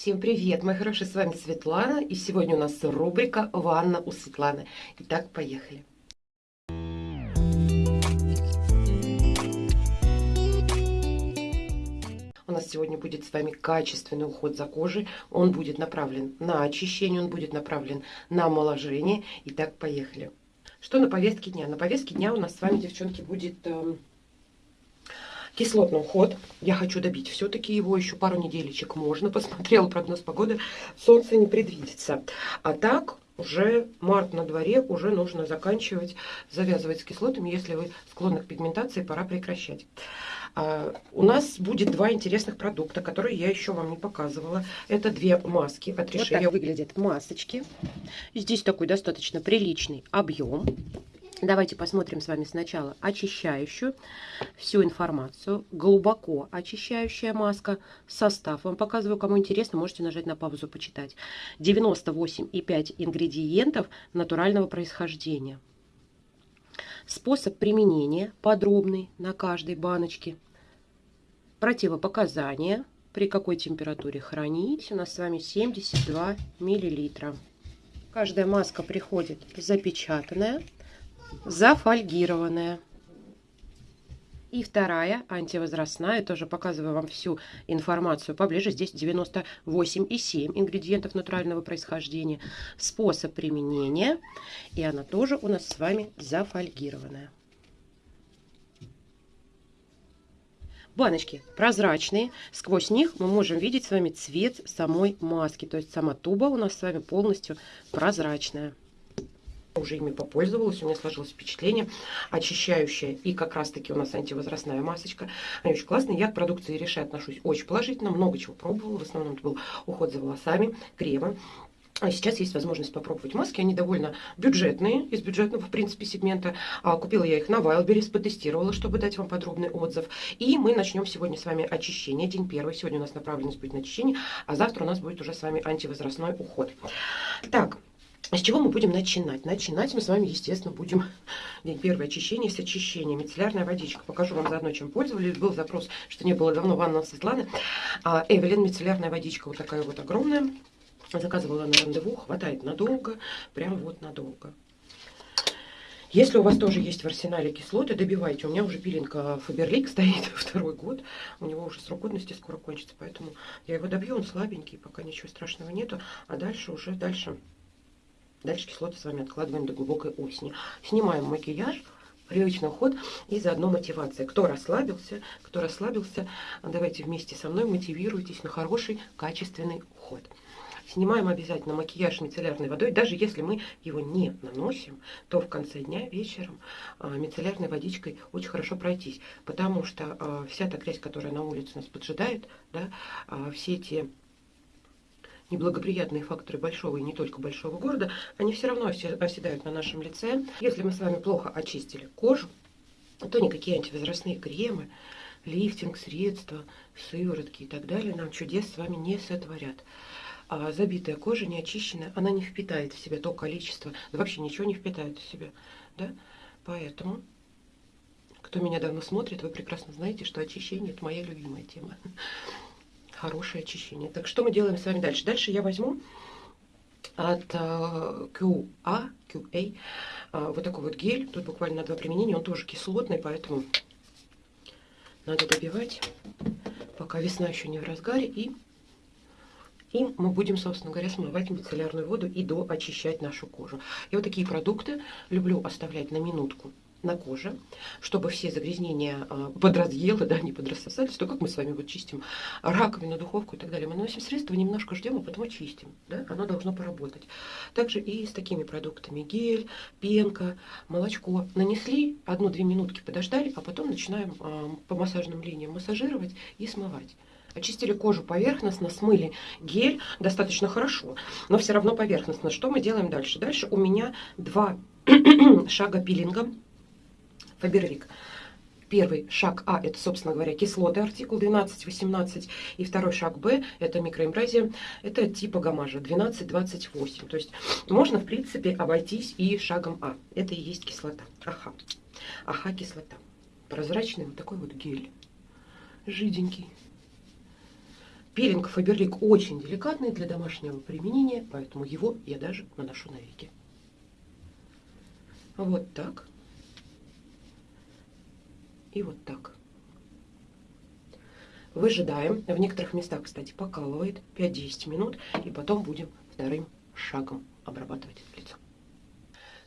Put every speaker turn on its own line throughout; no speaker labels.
Всем привет, мои хорошие, с вами Светлана, и сегодня у нас рубрика «Ванна у Светланы». Итак, поехали. У нас сегодня будет с вами качественный уход за кожей. Он будет направлен на очищение, он будет направлен на омоложение. Итак, поехали. Что на повестке дня? На повестке дня у нас с вами, девчонки, будет э, кислотный уход. Я хочу добить все-таки его еще пару неделечек можно. Посмотрела прогноз погоды, солнце не предвидится. А так уже март на дворе, уже нужно заканчивать, завязывать с кислотами. Если вы склонны к пигментации, пора прекращать. А, у нас будет два интересных продукта, которые я еще вам не показывала. Это две маски от Реши. Вот так выглядят масочки. Здесь такой достаточно приличный объем. Давайте посмотрим с вами сначала очищающую всю информацию. Глубоко очищающая маска. Состав вам показываю. Кому интересно, можете нажать на паузу почитать. 98,5 ингредиентов натурального происхождения. Способ применения подробный на каждой баночке. Противопоказания. При какой температуре хранить. У нас с вами 72 миллилитра. Каждая маска приходит запечатанная зафольгированная. И вторая, антивозрастная, тоже показываю вам всю информацию поближе. Здесь 98,7 ингредиентов натурального происхождения. Способ применения. И она тоже у нас с вами зафольгированная. Баночки прозрачные. Сквозь них мы можем видеть с вами цвет самой маски. То есть сама туба у нас с вами полностью прозрачная уже ими попользовалась, у меня сложилось впечатление. Очищающая и как раз-таки у нас антивозрастная масочка. Они очень классные. Я к продукции Реши отношусь очень положительно. Много чего пробовала. В основном это был уход за волосами, кремы. А сейчас есть возможность попробовать маски. Они довольно бюджетные, из бюджетного, в принципе, сегмента. А, купила я их на Wildberries, потестировала, чтобы дать вам подробный отзыв. И мы начнем сегодня с вами очищение. День первый. Сегодня у нас направленность будет на очищение, а завтра у нас будет уже с вами антивозрастной уход. Так, с чего мы будем начинать? Начинать мы с вами, естественно, будем день первое очищение с очищения. Мицеллярная водичка. Покажу вам заодно, чем пользовались. Был запрос, что не было давно ванна Светланы. А, Эвелин мицеллярная водичка вот такая вот огромная. Заказывала на рандеву. Хватает надолго. Прям вот надолго. Если у вас тоже есть в арсенале кислоты, добивайте. У меня уже пилинг Фаберлик стоит второй год. У него уже срок годности скоро кончится. Поэтому я его добью. Он слабенький, пока ничего страшного нету. А дальше уже дальше Дальше кислоты с вами откладываем до глубокой осени. Снимаем макияж, привычный уход и заодно мотивация. Кто расслабился, кто расслабился, давайте вместе со мной мотивируйтесь на хороший, качественный уход. Снимаем обязательно макияж мицеллярной водой. Даже если мы его не наносим, то в конце дня вечером а, мицеллярной водичкой очень хорошо пройтись. Потому что а, вся та грязь, которая на улице нас поджидает, да, а, все эти неблагоприятные факторы большого и не только большого города, они все равно оседают на нашем лице. Если мы с вами плохо очистили кожу, то никакие антивозрастные кремы, лифтинг, средства, сыворотки и так далее нам чудес с вами не сотворят. А забитая кожа, не очищенная, она не впитает в себя то количество, да вообще ничего не впитает в себя. Да? Поэтому, кто меня давно смотрит, вы прекрасно знаете, что очищение – это моя любимая тема хорошее очищение. Так что мы делаем с вами дальше? Дальше я возьму от uh, QA, QA uh, вот такой вот гель. Тут буквально на два применения. Он тоже кислотный, поэтому надо добивать, пока весна еще не в разгаре. И им мы будем, собственно говоря, смывать мицеллярную воду и доочищать нашу кожу. Я вот такие продукты люблю оставлять на минутку на коже, чтобы все загрязнения а, подразъело, да, не подрассосались, то как мы с вами вот чистим раковину, духовку и так далее. Мы наносим средство, немножко ждем, а потом очистим. Да? Оно должно поработать. Также и с такими продуктами. Гель, пенка, молочко. Нанесли, одну-две минутки подождали, а потом начинаем а, по массажным линиям массажировать и смывать. Очистили кожу поверхностно, смыли гель достаточно хорошо, но все равно поверхностно. Что мы делаем дальше? Дальше у меня два шага пилинга Фаберлик. Первый шаг А, это, собственно говоря, кислоты, артикул 12-18. И второй шаг Б, это микроэмбразия, это типа гамажа, 12-28. То есть можно, в принципе, обойтись и шагом А. Это и есть кислота. Аха. Аха, кислота. Прозрачный вот такой вот гель. Жиденький. Пилинг Фаберлик очень деликатный для домашнего применения, поэтому его я даже наношу на веки. Вот так. И вот так. Выжидаем. В некоторых местах, кстати, покалывает 5-10 минут. И потом будем вторым шагом обрабатывать лицо.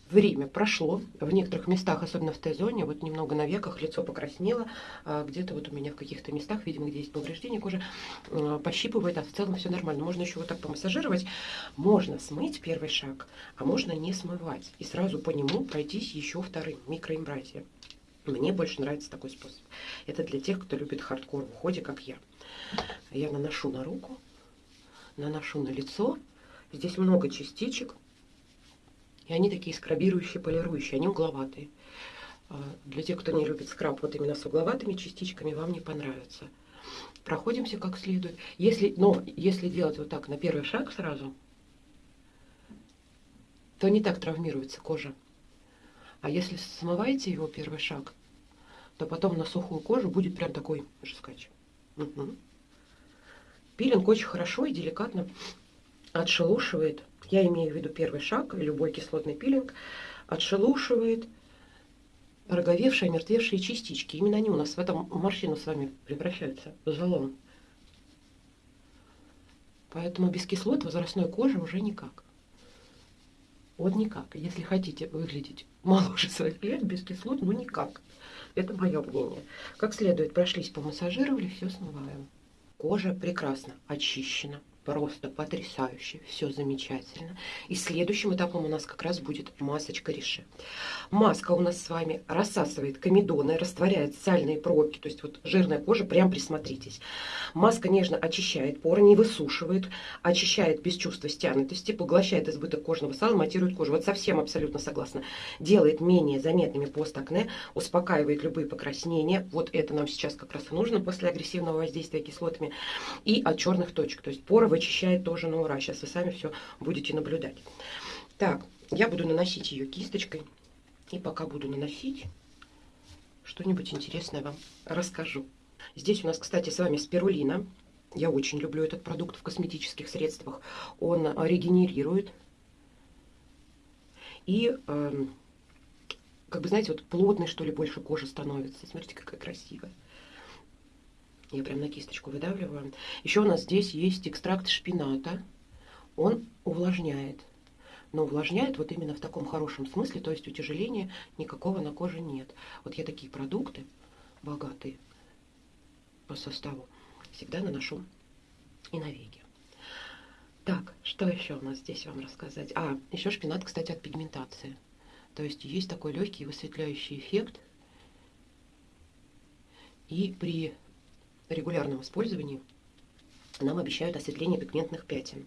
Время прошло. В некоторых местах, особенно в Т-зоне, вот немного на веках лицо покраснело. А где-то вот у меня в каких-то местах, видимо, где есть повреждение кожи, а, пощипывает, а в целом все нормально. Можно еще вот так помассажировать. Можно смыть первый шаг, а можно не смывать. И сразу по нему пройтись еще вторым, микроимбразия. Мне больше нравится такой способ. Это для тех, кто любит хардкор в уходе, как я. Я наношу на руку, наношу на лицо. Здесь много частичек. И они такие скрабирующие, полирующие, они угловатые. А, для тех, кто не любит скраб вот именно с угловатыми частичками, вам не понравится. Проходимся как следует. Если, но если делать вот так на первый шаг сразу, то не так травмируется кожа. А если смываете его первый шаг, то потом на сухую кожу будет прям такой жескач. Угу. Пилинг очень хорошо и деликатно отшелушивает я имею в виду первый шаг, любой кислотный пилинг, отшелушивает роговевшие, омертвевшие частички. Именно они у нас в этом морщину с вами превращаются в залом. Поэтому без кислот возрастной кожи уже никак. Вот никак. Если хотите выглядеть моложе своих лет, без кислот, ну никак. Это мое мнение. Как следует, прошлись, помассажировали, все смываем. Кожа прекрасно очищена просто потрясающе, все замечательно. И следующим этапом у нас как раз будет масочка Реше. Маска у нас с вами рассасывает комедоны, растворяет сальные пробки, то есть вот жирная кожа, прям присмотритесь. Маска нежно очищает поры, не высушивает, очищает без чувства стянутости, поглощает избыток кожного сала, матирует кожу. Вот совсем абсолютно согласна. Делает менее заметными постакне, успокаивает любые покраснения. Вот это нам сейчас как раз и нужно после агрессивного воздействия кислотами. И от черных точек, то есть поры вычищает тоже на ура. Сейчас вы сами все будете наблюдать. Так, я буду наносить ее кисточкой. И пока буду наносить, что-нибудь интересное вам расскажу. Здесь у нас, кстати, с вами спирулина. Я очень люблю этот продукт в косметических средствах. Он регенерирует. И, э, как бы, знаете, вот плотный, что ли, больше кожи становится. Смотрите, какая красивая. Я прям на кисточку выдавливаю. Еще у нас здесь есть экстракт шпината. Он увлажняет. Но увлажняет вот именно в таком хорошем смысле, то есть утяжеления никакого на коже нет. Вот я такие продукты, богатые по составу, всегда наношу и на веки. Так, что еще у нас здесь вам рассказать? А, еще шпинат, кстати, от пигментации. То есть есть такой легкий высветляющий эффект. И при регулярном использовании нам обещают осветление пигментных пятен.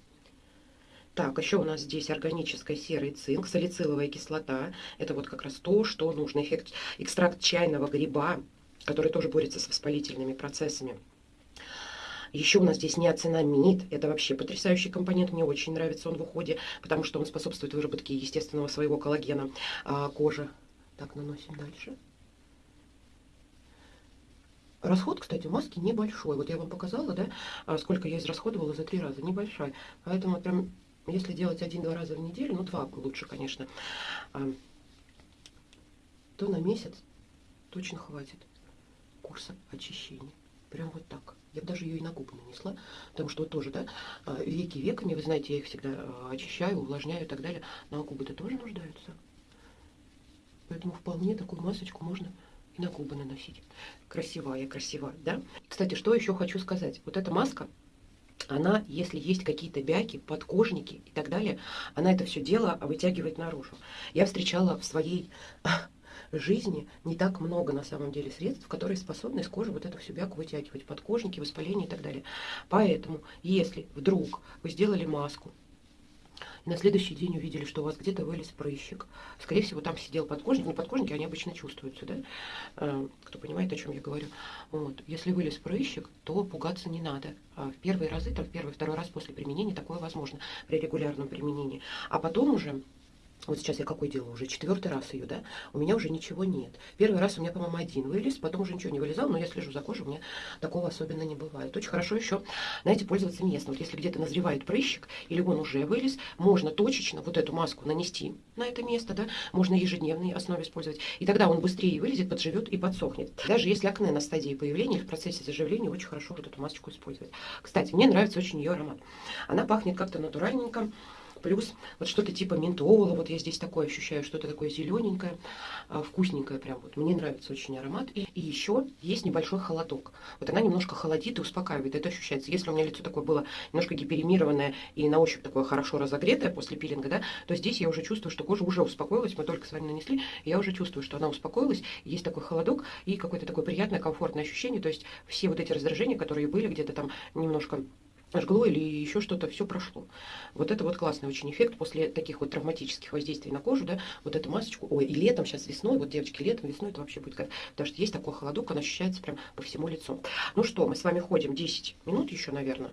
Так, еще у нас здесь органическая серый цинк, салициловая кислота. Это вот как раз то, что нужно. Эффект экстракт чайного гриба, который тоже борется с воспалительными процессами. Еще у нас здесь неоцинамид. Это вообще потрясающий компонент. Мне очень нравится он в уходе, потому что он способствует выработке естественного своего коллагена а, кожи. Так, наносим дальше. Расход, кстати, маски небольшой. Вот я вам показала, да, а, сколько я израсходовала за три раза. Небольшой. Поэтому прям, если делать один-два раза в неделю, ну два лучше, конечно, а, то на месяц точно хватит курса очищения. Прям вот так. Я даже ее и на губы нанесла, потому что вот тоже, да, а, веки веками, вы знаете, я их всегда очищаю, увлажняю и так далее, но губы-то тоже нуждаются. Поэтому вполне такую масочку можно и на губы наносить. Красивая, красивая, да? Кстати, что еще хочу сказать. Вот эта маска, она, если есть какие-то бяки, подкожники и так далее, она это все дело вытягивает наружу. Я встречала в своей жизни не так много на самом деле средств, которые способны из кожи вот эту всю бяку вытягивать, подкожники, воспаление и так далее. Поэтому, если вдруг вы сделали маску, на следующий день увидели, что у вас где-то вылез прыщик. Скорее всего, там сидел подкожник. Не подкожники, они обычно чувствуются, да? Э, кто понимает, о чем я говорю. Вот. Если вылез прыщик, то пугаться не надо. А в первые разы, там в первый, второй раз после применения такое возможно при регулярном применении. А потом уже Вот сейчас я какой делаю уже? Четвертый раз ее, да? У меня уже ничего нет. Первый раз у меня, по-моему, один вылез, потом уже ничего не вылезал, но я слежу за кожей, у меня такого особенно не бывает. Очень хорошо еще, знаете, пользоваться местно. Вот если где-то назревает прыщик, или он уже вылез, можно точечно вот эту маску нанести на это место, да? Можно ежедневной основе использовать. И тогда он быстрее вылезет, подживет и подсохнет. Даже если акне на стадии появления или в процессе заживления, очень хорошо вот эту масочку использовать. Кстати, мне нравится очень ее аромат. Она пахнет как-то натуральненько плюс вот что-то типа ментола, вот я здесь такое ощущаю, что-то такое зелененькое, а, вкусненькое прям вот. Мне нравится очень аромат. И, и еще есть небольшой холодок. Вот она немножко холодит и успокаивает, это ощущается. Если у меня лицо такое было немножко гиперемированное и на ощупь такое хорошо разогретое после пилинга, да, то здесь я уже чувствую, что кожа уже успокоилась, мы только с вами нанесли, я уже чувствую, что она успокоилась, есть такой холодок и какое-то такое приятное, комфортное ощущение, то есть все вот эти раздражения, которые были где-то там немножко жгло или еще что-то, все прошло. Вот это вот классный очень эффект после таких вот травматических воздействий на кожу, да, вот эту масочку, ой, и летом, сейчас весной, вот девочки, летом, весной это вообще будет как, потому что есть такой холодок, он ощущается прям по всему лицу. Ну что, мы с вами ходим 10 минут еще, наверное,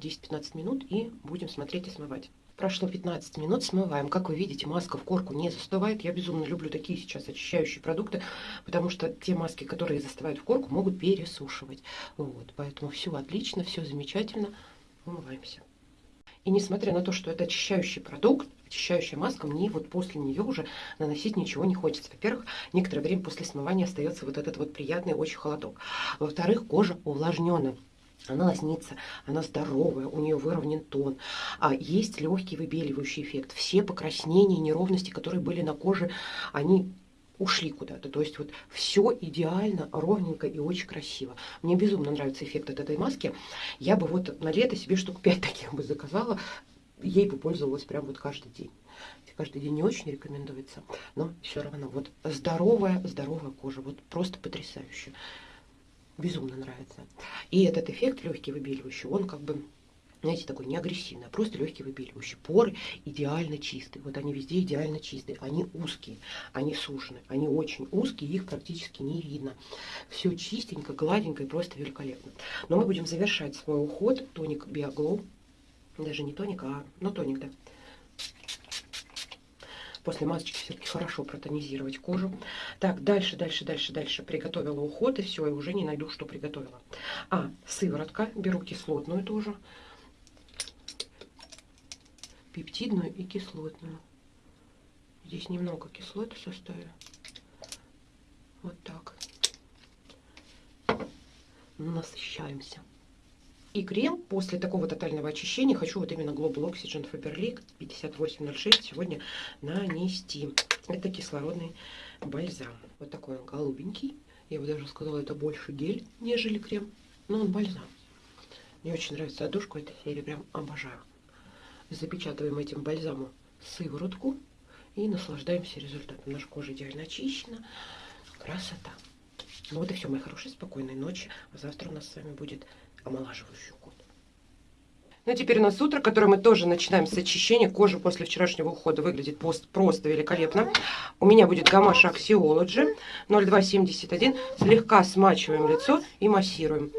10-15 минут и будем смотреть и смывать. Прошло 15 минут, смываем. Как вы видите, маска в корку не застывает. Я безумно люблю такие сейчас очищающие продукты, потому что те маски, которые застывают в корку, могут пересушивать. Вот, поэтому все отлично, все замечательно умываемся. И несмотря на то, что это очищающий продукт, очищающая маска, мне вот после нее уже наносить ничего не хочется. Во-первых, некоторое время после смывания остается вот этот вот приятный очень холодок. Во-вторых, кожа увлажненная. Она лоснится, она здоровая, у нее выровнен тон. А есть легкий выбеливающий эффект. Все покраснения, неровности, которые были на коже, они ушли куда-то. То есть вот все идеально, ровненько и очень красиво. Мне безумно нравится эффект от этой маски. Я бы вот на лето себе штук 5 таких бы заказала. Ей бы пользовалась прям вот каждый день. Каждый день не очень рекомендуется, но все равно вот здоровая, здоровая кожа, вот просто потрясающе. Безумно нравится. И этот эффект легкий выбеливающий, он как бы знаете, такой не агрессивный, а просто легкий выбеливающий. Поры идеально чистые. Вот они везде идеально чистые. Они узкие, они сужены. Они очень узкие, их практически не видно. Все чистенько, гладенько и просто великолепно. Но мы будем завершать свой уход. Тоник Биоглоу. Даже не тоник, а ну тоник, да. После масочки все-таки хорошо протонизировать кожу. Так, дальше, дальше, дальше, дальше. Приготовила уход, и все, и уже не найду, что приготовила. А, сыворотка. Беру кислотную тоже пептидную и кислотную. Здесь немного кислоты в составе. Вот так. Насыщаемся. И крем после такого тотального очищения хочу вот именно Global Oxygen Faberlic 5806 сегодня нанести. Это кислородный бальзам. Вот такой он голубенький. Я бы даже сказала, это больше гель, нежели крем. Но он бальзам. Мне очень нравится одушку этой серии, прям обожаю запечатываем этим бальзамом сыворотку и наслаждаемся результатом. Наша кожа идеально очищена. Красота. Ну вот и все, мои хорошие, спокойной ночи. А завтра у нас с вами будет омолаживающий уход. Ну, теперь у нас утро, которое мы тоже начинаем с очищения. Кожа после вчерашнего ухода выглядит просто великолепно. У меня будет гамаша Axiology 0271. Слегка смачиваем лицо и массируем.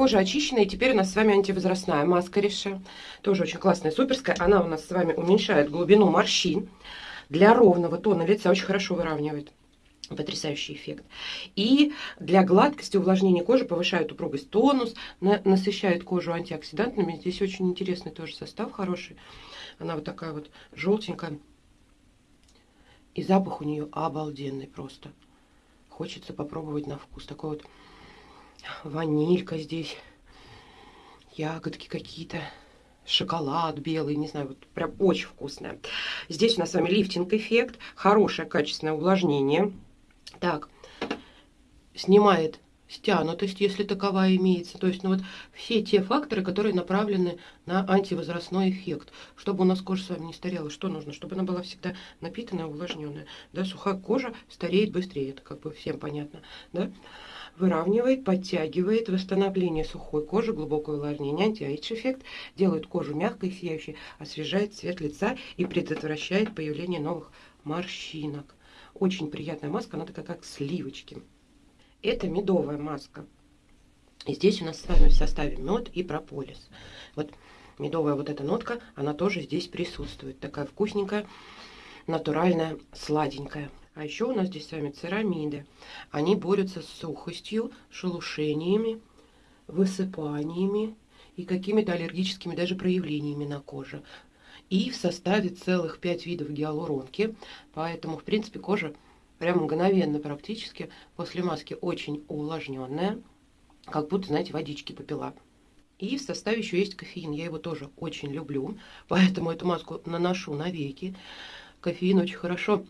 Кожа очищена, и теперь у нас с вами антивозрастная маска Рише. Тоже очень классная, суперская. Она у нас с вами уменьшает глубину морщин. Для ровного тона лица очень хорошо выравнивает. Потрясающий эффект. И для гладкости, увлажнения кожи повышает упругость тонус, насыщает кожу антиоксидантами. Здесь очень интересный тоже состав хороший. Она вот такая вот желтенькая. И запах у нее обалденный просто. Хочется попробовать на вкус. Такой вот ванилька здесь, ягодки какие-то, шоколад белый, не знаю, вот прям очень вкусная. Здесь у нас с вами лифтинг эффект, хорошее качественное увлажнение. Так, снимает стянутость, если таковая имеется. То есть, ну вот все те факторы, которые направлены на антивозрастной эффект. Чтобы у нас кожа с вами не старела, что нужно? Чтобы она была всегда напитанная, увлажненная. Да, сухая кожа стареет быстрее, это как бы всем понятно. Да? Выравнивает, подтягивает, восстановление сухой кожи, глубокое увлажнение, антиэйдж эффект, делает кожу мягкой, сияющей, освежает цвет лица и предотвращает появление новых морщинок. Очень приятная маска, она такая как сливочки. Это медовая маска. И здесь у нас с вами в составе мед и прополис. Вот медовая вот эта нотка, она тоже здесь присутствует. Такая вкусненькая, натуральная, сладенькая. А еще у нас здесь с вами церамиды. Они борются с сухостью, шелушениями, высыпаниями и какими-то аллергическими даже проявлениями на коже. И в составе целых 5 видов гиалуронки. Поэтому, в принципе, кожа прям мгновенно практически после маски очень увлажненная, как будто, знаете, водички попила. И в составе еще есть кофеин, я его тоже очень люблю, поэтому эту маску наношу на веки. Кофеин очень хорошо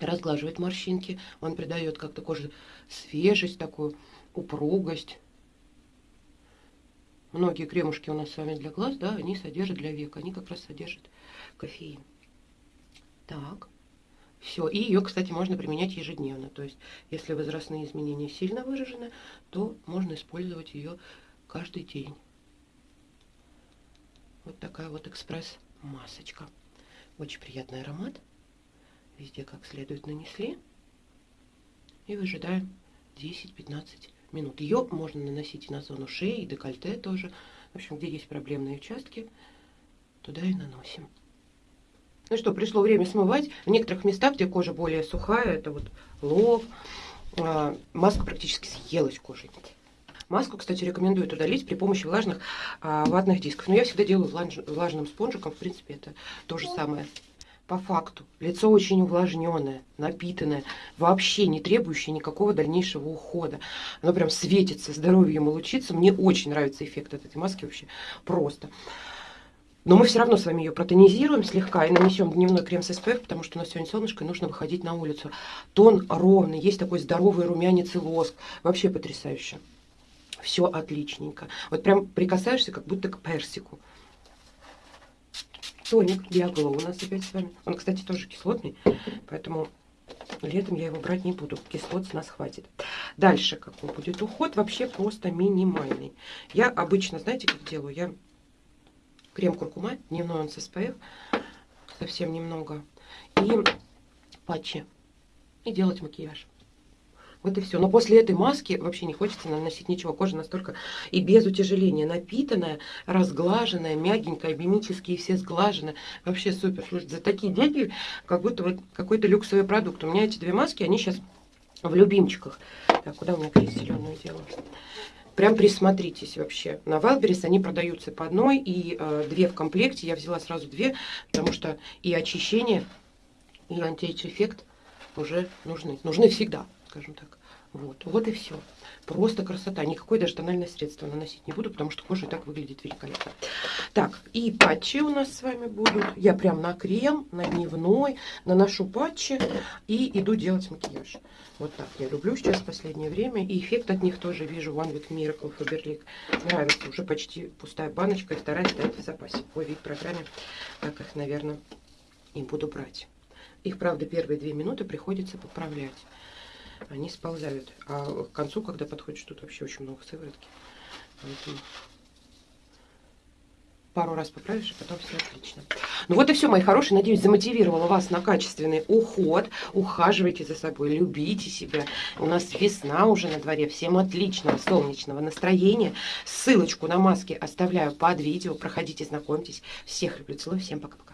разглаживает морщинки, он придает как-то коже свежесть, такую упругость. Многие кремушки у нас с вами для глаз, да, они содержат для век, они как раз содержат кофеин. Так. Все. И ее, кстати, можно применять ежедневно. То есть, если возрастные изменения сильно выражены, то можно использовать ее каждый день. Вот такая вот экспресс-масочка. Очень приятный аромат. Везде как следует нанесли. И выжидаем 10-15 минут. Ее можно наносить и на зону шеи, и декольте тоже. В общем, где есть проблемные участки, туда и наносим. Ну что, пришло время смывать. В некоторых местах, где кожа более сухая, это вот лоб, а, маска практически съелась кожей. Маску, кстати, рекомендуют удалить при помощи влажных а, ватных дисков. Но я всегда делаю влаж, влажным спонжиком. В принципе, это то же самое. По факту, лицо очень увлажненное, напитанное, вообще не требующее никакого дальнейшего ухода. Оно прям светится, здоровьем и лучится. Мне очень нравится эффект от этой маски вообще просто. Но мы все равно с вами ее протонизируем слегка и нанесем дневной крем с SPF, потому что у нас сегодня солнышко и нужно выходить на улицу. Тон ровный, есть такой здоровый румянец и лоск. Вообще потрясающе. Все отличненько. Вот прям прикасаешься как будто к персику. Тоник Биоглоу у нас опять с вами. Он, кстати, тоже кислотный, поэтому летом я его брать не буду. Кислот с нас хватит. Дальше какой будет уход? Вообще просто минимальный. Я обычно, знаете, как делаю? Я крем куркума, дневной он с SPF, совсем немного, и патчи, и делать макияж. Вот и все. Но после этой маски вообще не хочется наносить ничего. Кожа настолько и без утяжеления напитанная, разглаженная, мягенькая, мимические все сглажены. Вообще супер. Слушайте, за такие деньги как будто вот какой-то люксовый продукт. У меня эти две маски, они сейчас в любимчиках. Так, куда у меня клей зеленую делаю? Прям присмотритесь вообще. На Wildberries они продаются по одной и э, две в комплекте. Я взяла сразу две, потому что и очищение, и anti-age -эффект уже нужны. Нужны всегда, скажем так. Вот, вот и все. Просто красота. Никакой даже тональное средство наносить не буду, потому что кожа и так выглядит великолепно. Так, и патчи у нас с вами будут. Я прям на крем, на дневной наношу патчи и иду делать макияж. Вот так я люблю сейчас в последнее время. И эффект от них тоже вижу. One Week Miracle Faberlic. Нравится. Уже почти пустая баночка. И вторая стоит в запасе. По вид программе. Так их, наверное, и буду брать. Их, правда, первые две минуты приходится поправлять они сползают. А к концу, когда подходишь, тут вообще очень много сыворотки. Поэтому пару раз поправишь, и потом все отлично. Ну вот и все, мои хорошие. Надеюсь, замотивировала вас на качественный уход. Ухаживайте за собой, любите себя. У нас весна уже на дворе. Всем отличного солнечного настроения. Ссылочку на маски оставляю под видео. Проходите, знакомьтесь. Всех люблю, целую. Всем пока-пока.